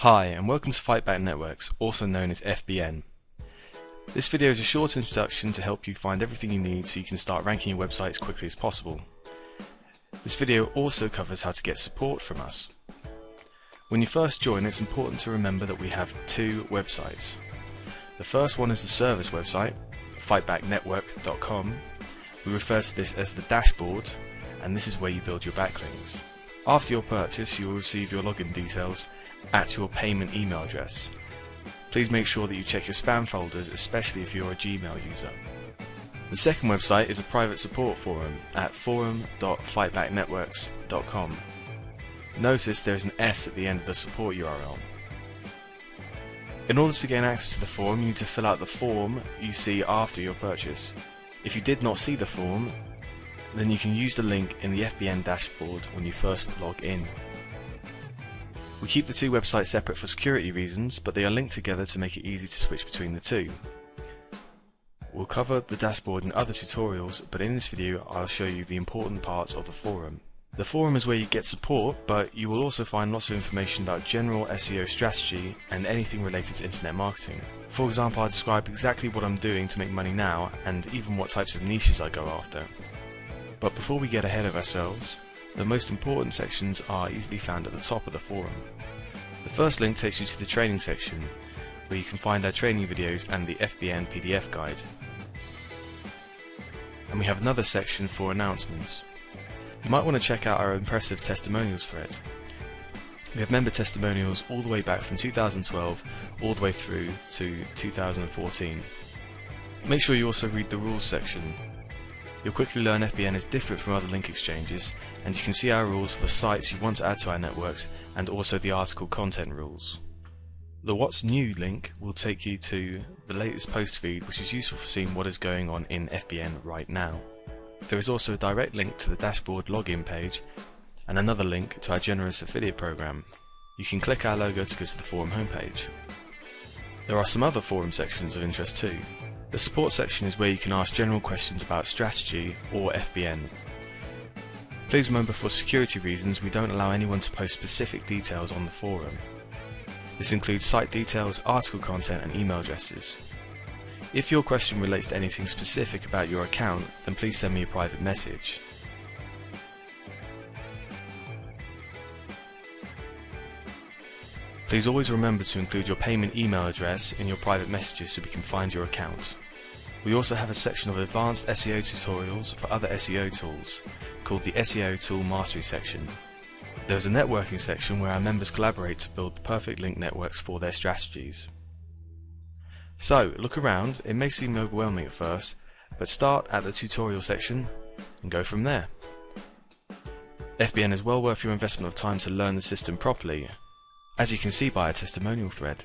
Hi and welcome to Fightback Networks, also known as FBN. This video is a short introduction to help you find everything you need so you can start ranking your website as quickly as possible. This video also covers how to get support from us. When you first join it's important to remember that we have two websites. The first one is the service website, fightbacknetwork.com. We refer to this as the dashboard and this is where you build your backlinks. After your purchase, you will receive your login details at your payment email address. Please make sure that you check your spam folders, especially if you're a Gmail user. The second website is a private support forum at forum.fightbacknetworks.com. Notice there is an S at the end of the support URL. In order to gain access to the forum, you need to fill out the form you see after your purchase. If you did not see the form, then you can use the link in the FBN dashboard when you first log in. We keep the two websites separate for security reasons, but they are linked together to make it easy to switch between the two. We'll cover the dashboard in other tutorials, but in this video I'll show you the important parts of the forum. The forum is where you get support, but you will also find lots of information about general SEO strategy and anything related to internet marketing. For example, I describe exactly what I'm doing to make money now and even what types of niches I go after. But before we get ahead of ourselves, the most important sections are easily found at the top of the forum. The first link takes you to the training section, where you can find our training videos and the FBN PDF guide. And we have another section for announcements. You might want to check out our impressive testimonials thread. We have member testimonials all the way back from 2012 all the way through to 2014. Make sure you also read the rules section You'll quickly learn FBN is different from other link exchanges, and you can see our rules for the sites you want to add to our networks, and also the article content rules. The What's New link will take you to the latest post feed, which is useful for seeing what is going on in FBN right now. There is also a direct link to the dashboard login page, and another link to our generous affiliate program. You can click our logo to go to the forum homepage. There are some other forum sections of interest too. The support section is where you can ask general questions about strategy or FBN. Please remember for security reasons we don't allow anyone to post specific details on the forum. This includes site details, article content and email addresses. If your question relates to anything specific about your account, then please send me a private message. Please always remember to include your payment email address in your private messages so we can find your account. We also have a section of advanced SEO tutorials for other SEO tools, called the SEO Tool Mastery section. There's a networking section where our members collaborate to build the perfect link networks for their strategies. So, look around, it may seem overwhelming at first, but start at the tutorial section and go from there. FBN is well worth your investment of time to learn the system properly as you can see by our testimonial thread.